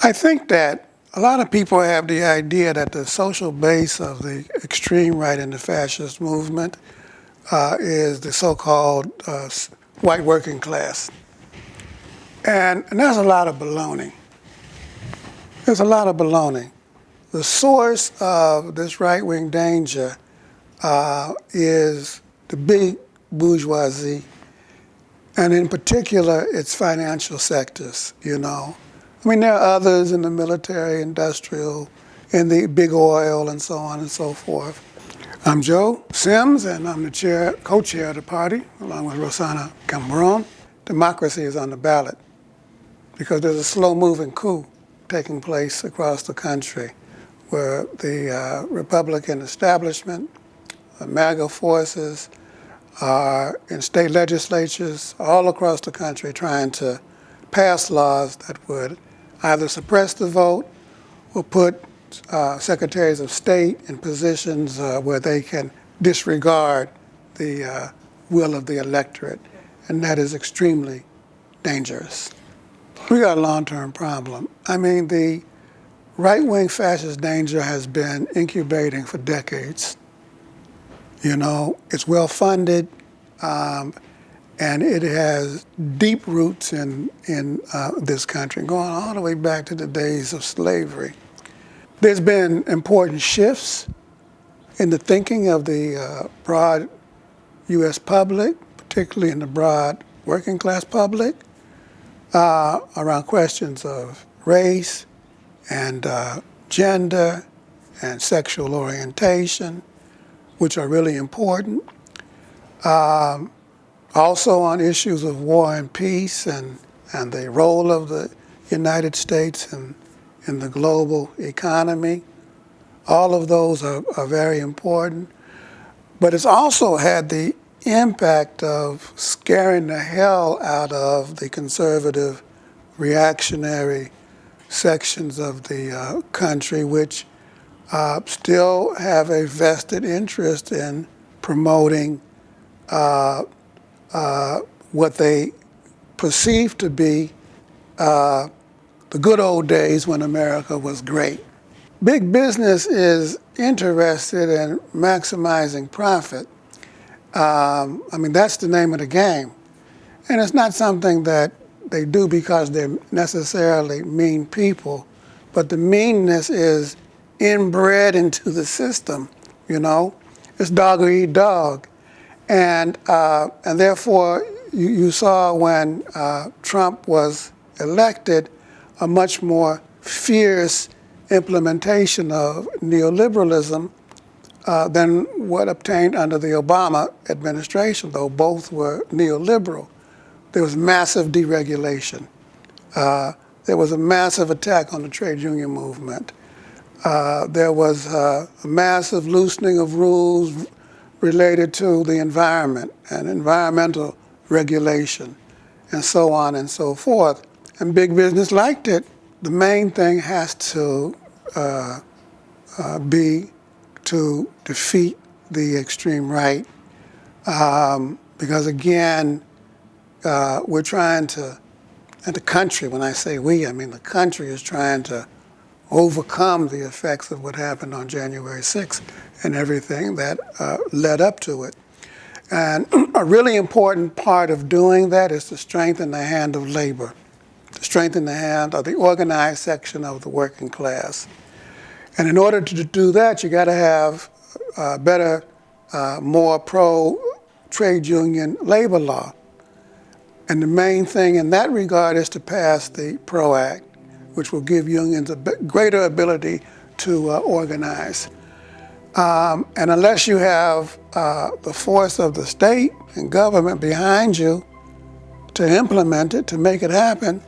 I think that a lot of people have the idea that the social base of the extreme right and the fascist movement uh, is the so-called uh, white working class. And, and there's a lot of baloney. There's a lot of baloney. The source of this right-wing danger uh, is the big bourgeoisie, and in particular, its financial sectors, you know. I mean, there are others in the military, industrial, in the big oil, and so on and so forth. I'm Joe Sims, and I'm the chair, co-chair of the party, along with Rossana Cambron. Democracy is on the ballot because there's a slow-moving coup taking place across the country where the uh, Republican establishment, the MAGA forces, are in state legislatures all across the country trying to pass laws that would either suppress the vote or put uh, secretaries of state in positions uh, where they can disregard the uh, will of the electorate. And that is extremely dangerous. We got a long-term problem. I mean, the right-wing fascist danger has been incubating for decades. You know, it's well-funded, um, and it has deep roots in, in uh, this country, going all the way back to the days of slavery. There's been important shifts in the thinking of the uh, broad U.S. public, particularly in the broad working class public, uh, around questions of race and uh, gender and sexual orientation, which are really important. Um, also on issues of war and peace and, and the role of the United States in, in the global economy. All of those are, are very important. But it's also had the impact of scaring the hell out of the conservative, reactionary sections of the uh, country, which uh, still have a vested interest in promoting uh, uh, what they perceive to be uh, the good old days when America was great. Big business is interested in maximizing profit. Um, I mean, that's the name of the game. And it's not something that they do because they're necessarily mean people, but the meanness is inbred into the system, you know? It's dog or eat dog. And, uh, and therefore, you, you saw when uh, Trump was elected a much more fierce implementation of neoliberalism uh, than what obtained under the Obama administration, though both were neoliberal. There was massive deregulation. Uh, there was a massive attack on the trade union movement. Uh, there was uh, a massive loosening of rules, related to the environment and environmental regulation and so on and so forth. And big business liked it. The main thing has to uh, uh, be to defeat the extreme right um, because again, uh, we're trying to, and the country, when I say we, I mean the country is trying to overcome the effects of what happened on January 6th and everything that uh, led up to it. And a really important part of doing that is to strengthen the hand of labor, to strengthen the hand of the organized section of the working class. And in order to do that, you got to have uh, better, uh, more pro trade union labor law. And the main thing in that regard is to pass the PRO Act, which will give unions a greater ability to uh, organize. Um, and unless you have uh, the force of the state and government behind you to implement it, to make it happen,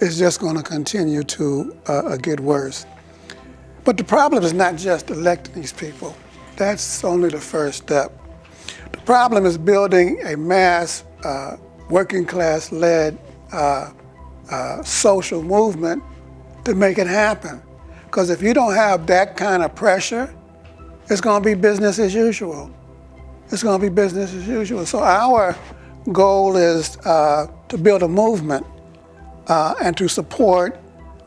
it's just going to continue to uh, get worse. But the problem is not just electing these people. That's only the first step. The problem is building a mass uh, working class led uh, uh, social movement to make it happen. Because if you don't have that kind of pressure, it's going to be business as usual. It's going to be business as usual. So our goal is uh, to build a movement uh, and to support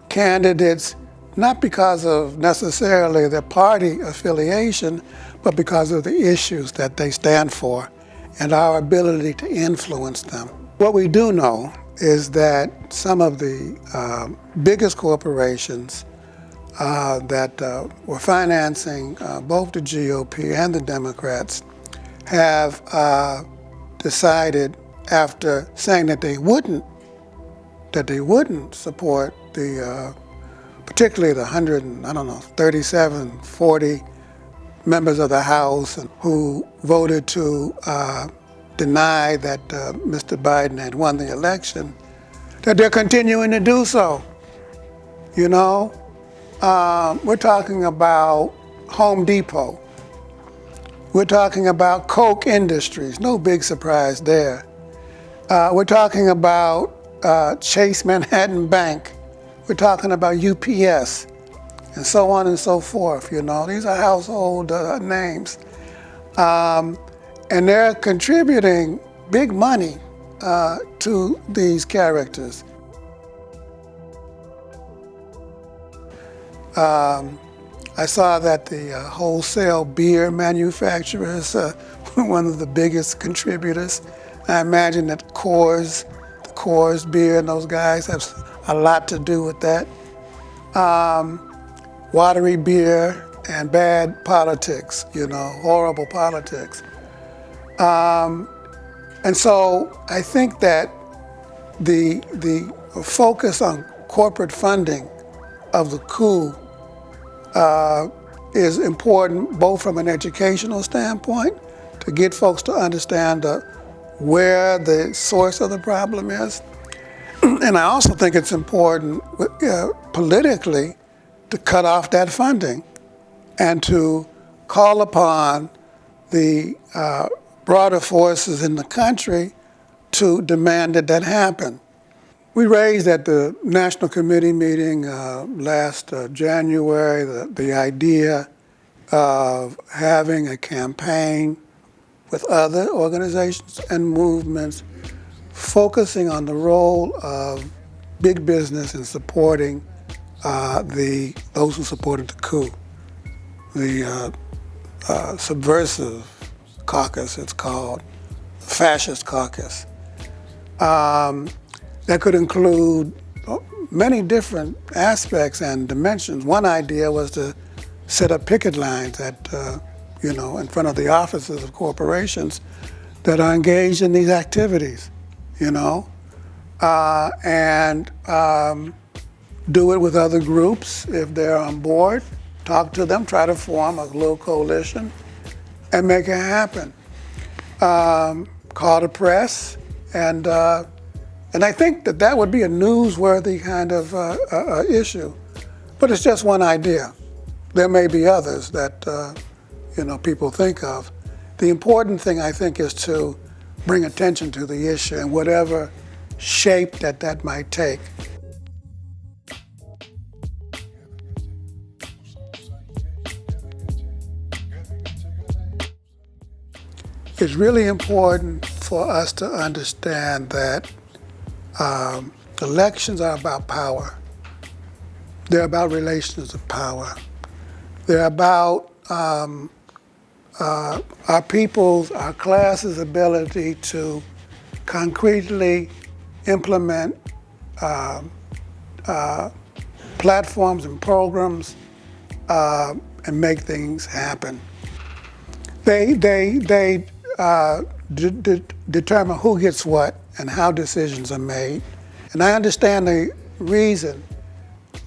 candidates not because of necessarily their party affiliation, but because of the issues that they stand for and our ability to influence them. What we do know is that some of the uh, biggest corporations uh, that uh, were financing uh, both the GOP and the Democrats have uh, decided after saying that they wouldn't that they wouldn't support the uh, particularly the 100 I don't know 37 40 members of the House who voted to deny that uh, Mr. Biden had won the election, that they're continuing to do so. You know, um, we're talking about Home Depot. We're talking about Koch Industries, no big surprise there. Uh, we're talking about uh, Chase Manhattan Bank. We're talking about UPS and so on and so forth. You know, these are household uh, names. Um, and they're contributing big money uh, to these characters. Um, I saw that the uh, wholesale beer manufacturers are one of the biggest contributors. I imagine that Coors, the Coors beer and those guys have a lot to do with that. Um, watery beer and bad politics, you know, horrible politics. Um, and so I think that the, the focus on corporate funding of the coup uh, is important both from an educational standpoint to get folks to understand uh, where the source of the problem is. and I also think it's important uh, politically to cut off that funding and to call upon the uh, broader forces in the country to demand that that happen. We raised at the National Committee meeting uh, last uh, January the, the idea of having a campaign with other organizations and movements focusing on the role of big business in supporting uh, the those who supported the coup, the uh, uh, subversive caucus, it's called, fascist caucus. Um, that could include many different aspects and dimensions. One idea was to set up picket lines at, uh, you know, in front of the offices of corporations that are engaged in these activities, you know, uh, and um, do it with other groups if they're on board, talk to them, try to form a little coalition and make it happen. Um, call the press, and uh, and I think that that would be a newsworthy kind of uh, uh, uh issue. But it's just one idea. There may be others that uh, you know people think of. The important thing I think is to bring attention to the issue and whatever shape that that might take. It's really important for us to understand that um, elections are about power. They're about relations of power. They're about um, uh, our people's, our class's ability to concretely implement uh, uh, platforms and programs uh, and make things happen. They, they, they uh, determine who gets what and how decisions are made. And I understand the reason.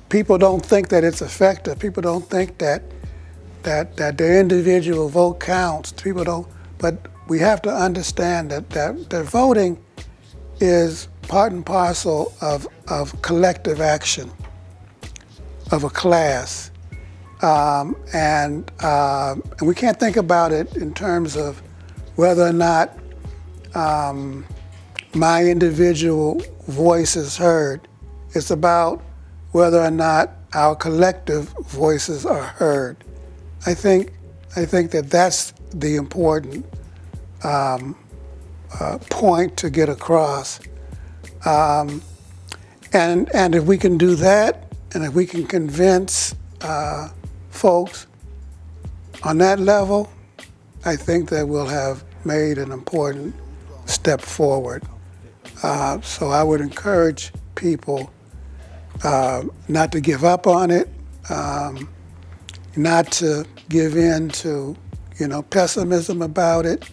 People don't think that it's effective. People don't think that that that their individual vote counts. People don't. But we have to understand that that, that voting is part and parcel of of collective action of a class, um, and um, and we can't think about it in terms of whether or not um, my individual voice is heard. It's about whether or not our collective voices are heard. I think, I think that that's the important um, uh, point to get across. Um, and, and if we can do that, And if we can convince uh, folks on that level, I think that we'll have made an important step forward. Uh, so I would encourage people uh, not to give up on it, um, not to give in to, you know, pessimism about it,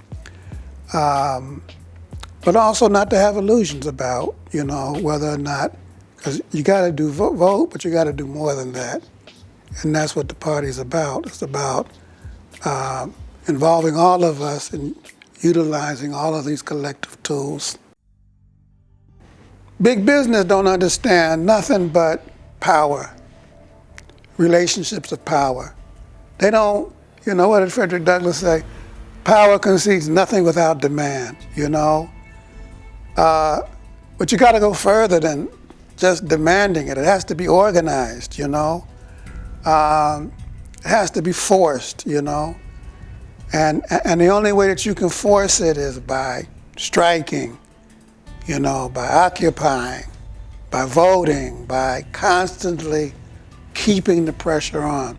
um, but also not to have illusions about, you know, whether or not, because you got to do vote, vote, but you got to do more than that. And that's what the party's about. It's about uh, involving all of us and utilizing all of these collective tools. Big business don't understand nothing but power, relationships of power. They don't, you know, what did Frederick Douglass say? Power concedes nothing without demand, you know? Uh, but you got to go further than just demanding it. It has to be organized, you know? Um, it has to be forced, you know? And, and the only way that you can force it is by striking, you know, by occupying, by voting, by constantly keeping the pressure on.